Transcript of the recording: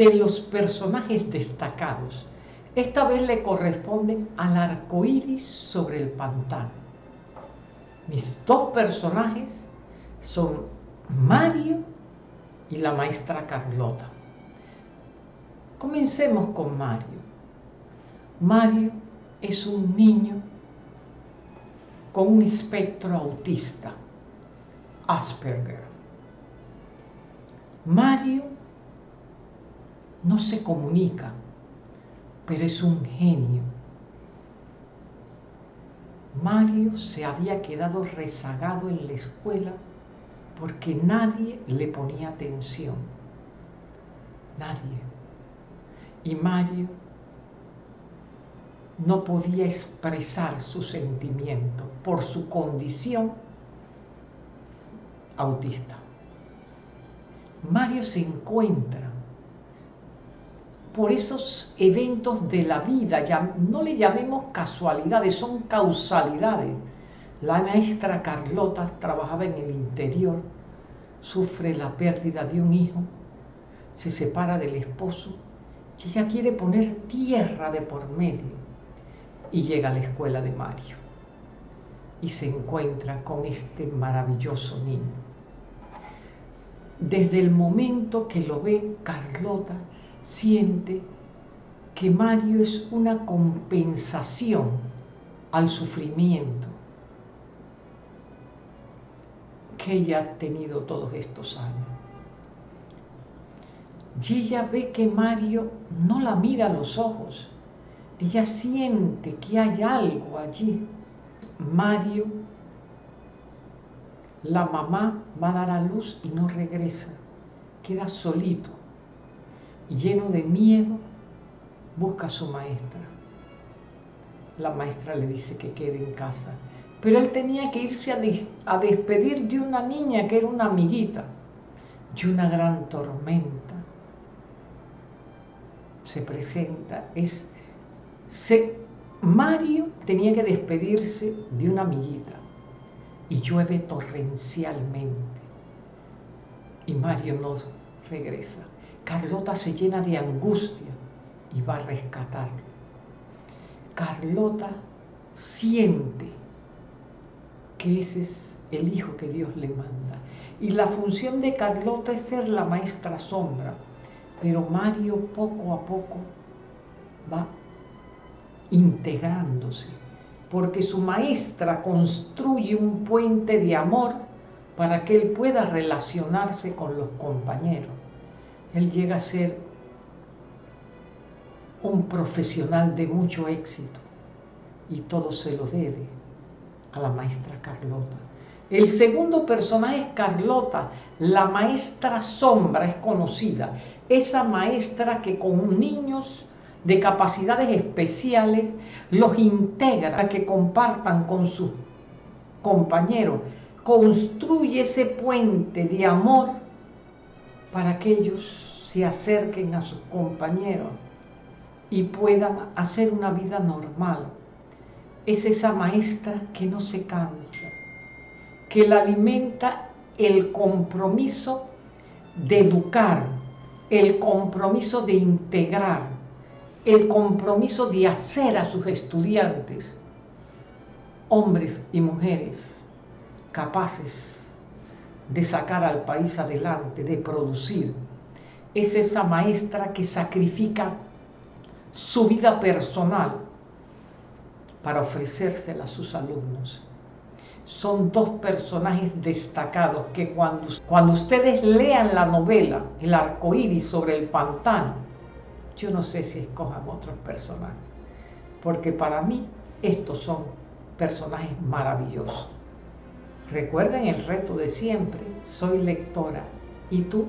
de los personajes destacados. Esta vez le corresponde al arco iris sobre el pantano. Mis dos personajes son Mario y la maestra Carlota. Comencemos con Mario. Mario es un niño con un espectro autista, Asperger. Mario no se comunica, pero es un genio. Mario se había quedado rezagado en la escuela porque nadie le ponía atención. Nadie. Y Mario no podía expresar su sentimiento por su condición autista. Mario se encuentra por esos eventos de la vida, ya no le llamemos casualidades, son causalidades. La maestra Carlota trabajaba en el interior, sufre la pérdida de un hijo, se separa del esposo y ella quiere poner tierra de por medio y llega a la escuela de Mario y se encuentra con este maravilloso niño. Desde el momento que lo ve, Carlota siente que Mario es una compensación al sufrimiento que ella ha tenido todos estos años. Y ella ve que Mario no la mira a los ojos, ella siente que hay algo allí. Mario, la mamá va a dar a luz y no regresa, queda solito lleno de miedo, busca a su maestra. La maestra le dice que quede en casa, pero él tenía que irse a, despedir de una niña que era una amiguita, y una gran tormenta se presenta. Es, Mario tenía que despedirse de una amiguita y llueve torrencialmente y Mario no regresa. Carlota se llena de angustia y va a rescatarlo. Carlota siente que ese es el hijo que Dios le manda. Y la función de Carlota es ser la maestra sombra. Pero Mario poco a poco va integrándose, porque su maestra construye un puente de amor para que él pueda relacionarse con los compañeros él llega a ser un profesional de mucho éxito y todo se lo debe a la maestra Carlota. El segundo personaje es Carlota, la maestra sombra es conocida, esa maestra que con niños de capacidades especiales los integra que compartan con sus compañeros, construye ese puente de amor para que ellos se acerquen a sus compañeros y puedan hacer una vida normal. Es esa maestra que no se cansa, que la alimenta el compromiso de educar, el compromiso de integrar, el compromiso de hacer a sus estudiantes hombres y mujeres capaces de sacar al país adelante, de producir. Es esa maestra que sacrifica su vida personal para ofrecérsela a sus alumnos. Son dos personajes destacados que cuando, cuando ustedes lean la novela El arco iris sobre el pantano, yo no sé si escojan otros personajes, porque para mí estos son personajes maravillosos. Recuerden el reto de siempre, soy lectora. Y tú